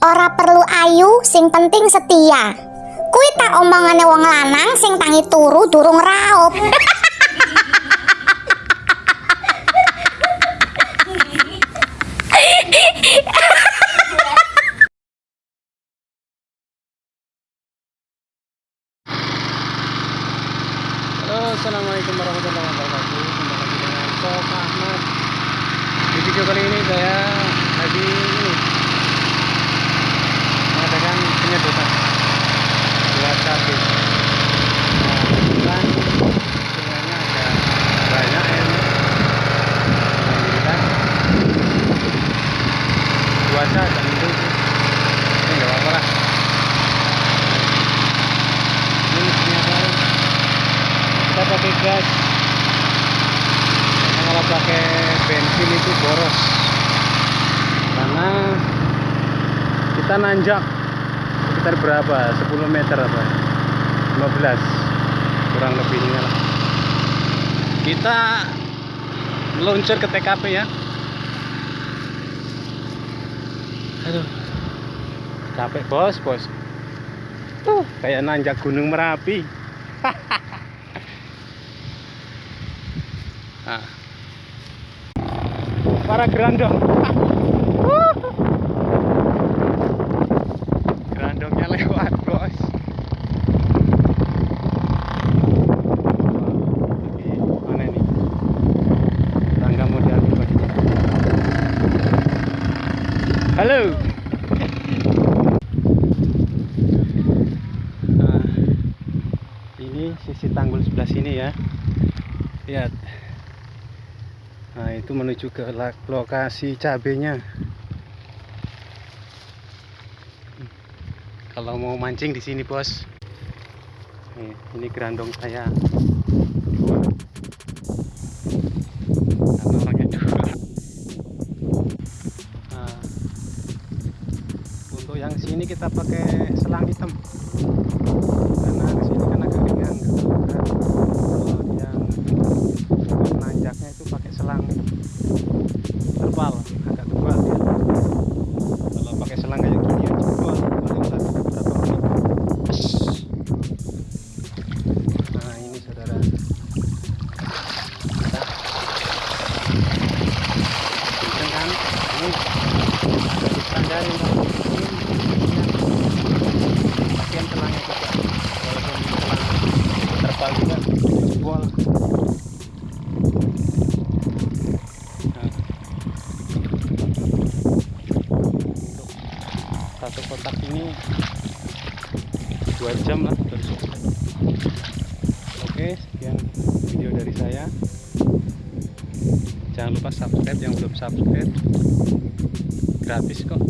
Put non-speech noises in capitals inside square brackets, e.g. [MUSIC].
Ora perlu ayu, sing penting setia. Kuwi tak omongane wong lanang sing tangi turu durung raup. Halo, Assalamualaikum warahmatullahi wabarakatuh Kembali lagi dengan Sok Ahmad Di video kali ini saya lagi ini Agak mendung sih Ini nggak apa-apa lah. Ini apa? Kita pakai gas. Karena kalau pakai bensin itu boros. Karena kita nanjak sekitar berapa? 10 meter apa? 15 kurang lebihnya lah. Kita meluncur ke TKP ya aduh capek bos bos tuh kayak nanjak gunung merapi Nah. [LAUGHS] Para gerandong. [LAUGHS] Gerandongnya lewat, Bos. Oke, mana ini? Tangga model Bos. Halo. Nah, ini sisi tanggul sebelah sini ya. Lihat. Nah, itu menuju ke lokasi cabenya. Kalau mau mancing di sini, Bos. Nih, ini gerandong saya. Sini kita pakai selang hitam. Satu kotak ini dua jam lah selesai oke sekian video dari saya. Jangan lupa subscribe yang belum subscribe gratis kok